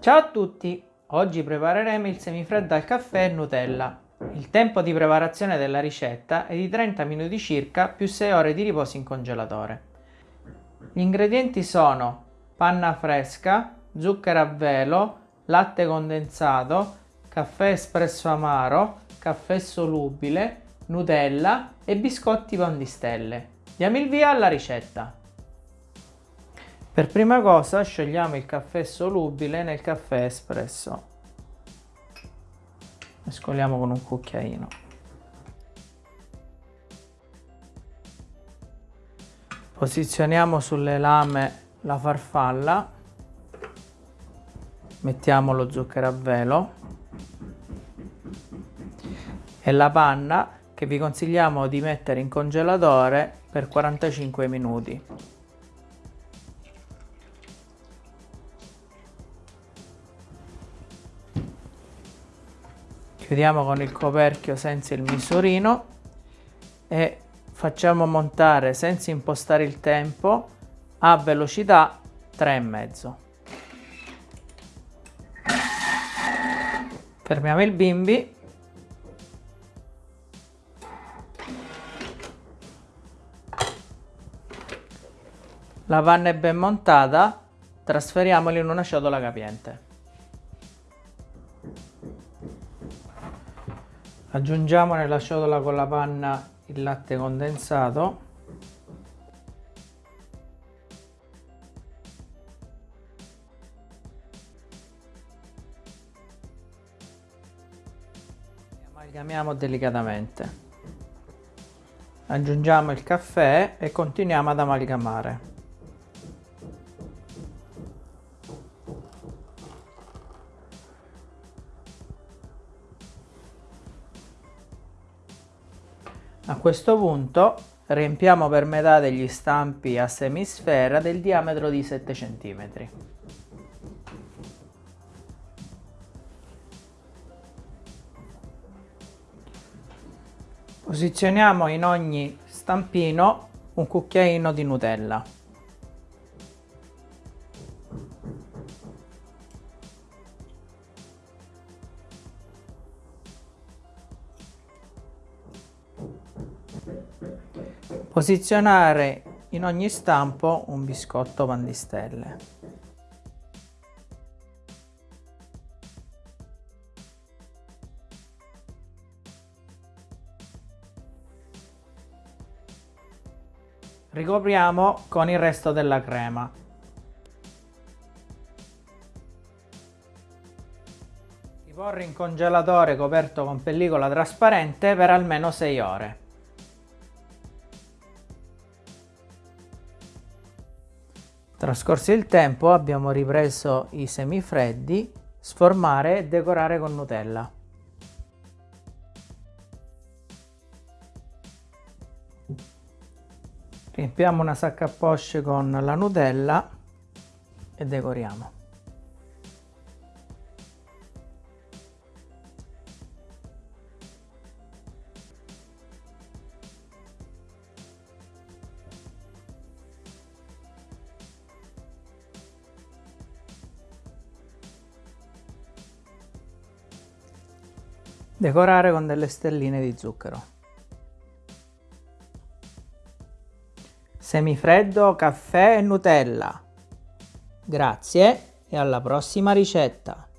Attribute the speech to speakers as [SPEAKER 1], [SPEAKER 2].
[SPEAKER 1] Ciao a tutti! Oggi prepareremo il semifreddo al caffè e Nutella. Il tempo di preparazione della ricetta è di 30 minuti circa più 6 ore di riposo in congelatore. Gli ingredienti sono panna fresca, zucchero a velo, latte condensato, caffè espresso amaro, caffè solubile, Nutella e biscotti pandistelle. Diamo il via alla ricetta. Per prima cosa sciogliamo il caffè solubile nel caffè espresso. Mescoliamo con un cucchiaino. Posizioniamo sulle lame la farfalla. Mettiamo lo zucchero a velo e la panna che vi consigliamo di mettere in congelatore per 45 minuti. Chiudiamo con il coperchio senza il misurino e facciamo montare senza impostare il tempo a velocità 3,5 fermiamo il bimbi. La panna è ben montata trasferiamola in una ciotola capiente Aggiungiamo nella ciotola con la panna il latte condensato. Amalgamiamo delicatamente. Aggiungiamo il caffè e continuiamo ad amalgamare A questo punto riempiamo per metà degli stampi a semisfera del diametro di 7 cm. Posizioniamo in ogni stampino un cucchiaino di Nutella. Posizionare in ogni stampo un biscotto pandistelle. Ricopriamo con il resto della crema. Riporre in congelatore coperto con pellicola trasparente per almeno 6 ore. Trascorso il tempo abbiamo ripreso i semifreddi, sformare e decorare con Nutella. Riempiamo una sacca a poche con la Nutella e decoriamo. Decorare con delle stelline di zucchero. Semifreddo, caffè e Nutella. Grazie e alla prossima ricetta!